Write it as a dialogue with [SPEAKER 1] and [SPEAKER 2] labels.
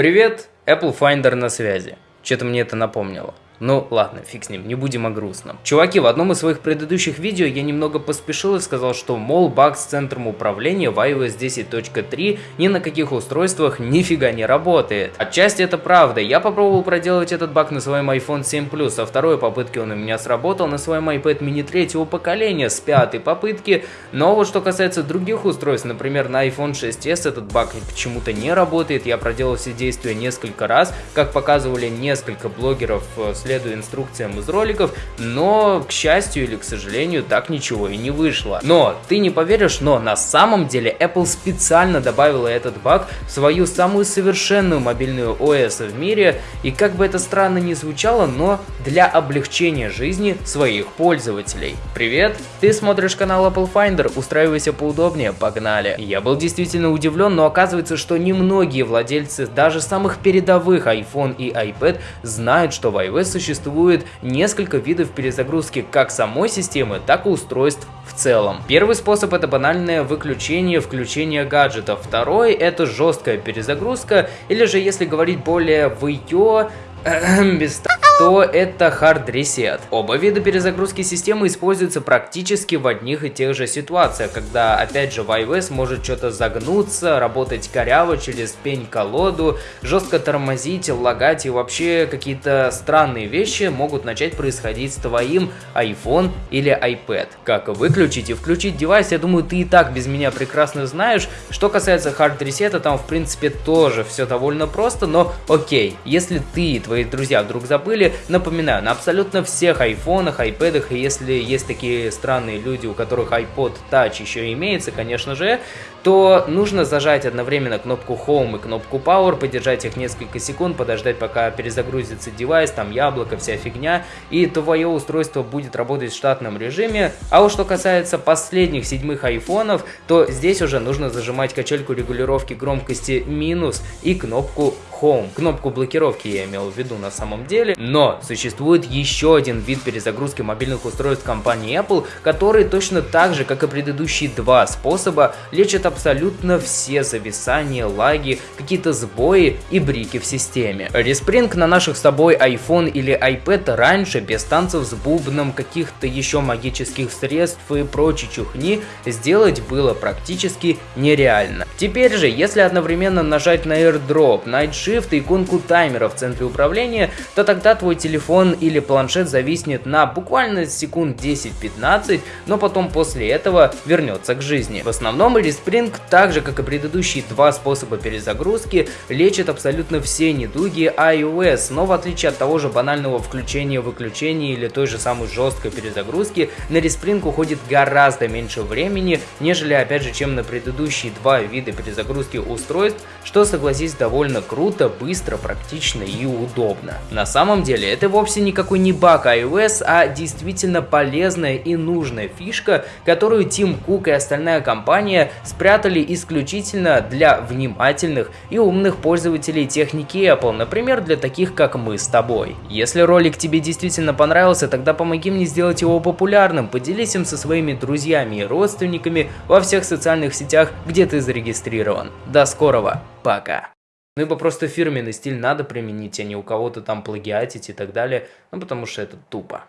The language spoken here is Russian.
[SPEAKER 1] Привет, Apple Finder на связи. Что-то мне это напомнило. Ну ладно, фиг с ним, не будем о грустном. Чуваки, в одном из своих предыдущих видео я немного поспешил и сказал, что мол баг с центром управления в iOS 10.3 ни на каких устройствах нифига не работает. Отчасти это правда, я попробовал проделать этот баг на своем iPhone 7 Plus, а второй попытки он у меня сработал на своем iPad mini третьего поколения с пятой попытки, но вот что касается других устройств, например на iPhone 6s этот баг почему-то не работает, я проделал все действия несколько раз, как показывали несколько блогеров с следуя инструкциям из роликов, но, к счастью или к сожалению, так ничего и не вышло. Но, ты не поверишь, но на самом деле Apple специально добавила этот баг в свою самую совершенную мобильную ОС в мире, и как бы это странно ни звучало, но для облегчения жизни своих пользователей. Привет, ты смотришь канал Apple Finder, устраивайся поудобнее, погнали. Я был действительно удивлен, но оказывается, что немногие владельцы даже самых передовых iPhone и iPad знают, что в iOS существует несколько видов перезагрузки как самой системы, так и устройств в целом. Первый способ это банальное выключение, включение гаджетов. Второй это жесткая перезагрузка, или же если говорить более в ее без то это Hard Reset. Оба вида перезагрузки системы используются практически в одних и тех же ситуациях, когда опять же в iOS может что-то загнуться, работать коряво через пень-колоду, жестко тормозить, лагать и вообще какие-то странные вещи могут начать происходить с твоим iPhone или iPad. Как выключить и включить девайс, я думаю, ты и так без меня прекрасно знаешь. Что касается Hard Reset, там в принципе тоже все довольно просто, но окей, если ты и твои друзья вдруг забыли, напоминаю, на абсолютно всех айфонах, айпэдах, если есть такие странные люди, у которых iPod Touch еще имеется, конечно же, то нужно зажать одновременно кнопку Home и кнопку Power, подержать их несколько секунд, подождать пока перезагрузится девайс, там яблоко, вся фигня, и твое устройство будет работать в штатном режиме. А вот что касается последних седьмых айфонов, то здесь уже нужно зажимать качельку регулировки громкости минус и кнопку Home. Кнопку блокировки я имел в виду на самом деле. Но существует еще один вид перезагрузки мобильных устройств компании Apple, который точно так же, как и предыдущие два способа, лечит абсолютно все зависания, лаги, какие-то сбои и брики в системе. Респринг на наших с тобой iPhone или iPad раньше без танцев с бубном, каких-то еще магических средств и прочей чухни сделать было практически нереально. Теперь же, если одновременно нажать на AirDrop, Night Shift и иконку таймера в центре управления, то тогда твой телефон или планшет зависнет на буквально секунд 10-15, но потом после этого вернется к жизни. В основном Респринг Ring, так же как и предыдущие два способа перезагрузки, лечит абсолютно все недуги iOS, но в отличие от того же банального включения-выключения или той же самой жесткой перезагрузки, на респринг уходит гораздо меньше времени, нежели опять же, чем на предыдущие два вида перезагрузки устройств, что согласись довольно круто, быстро, практично и удобно. На самом деле это вовсе никакой не баг iOS, а действительно полезная и нужная фишка, которую Тим Кук и остальная компания спрятали исключительно для внимательных и умных пользователей техники Apple, например, для таких как мы с тобой. Если ролик тебе действительно понравился, тогда помоги мне сделать его популярным, поделись им со своими друзьями и родственниками во всех социальных сетях, где ты зарегистрирован. До скорого, пока! Ну ибо просто фирменный стиль надо применить, а не у кого-то там плагиатить и так далее, ну потому что это тупо.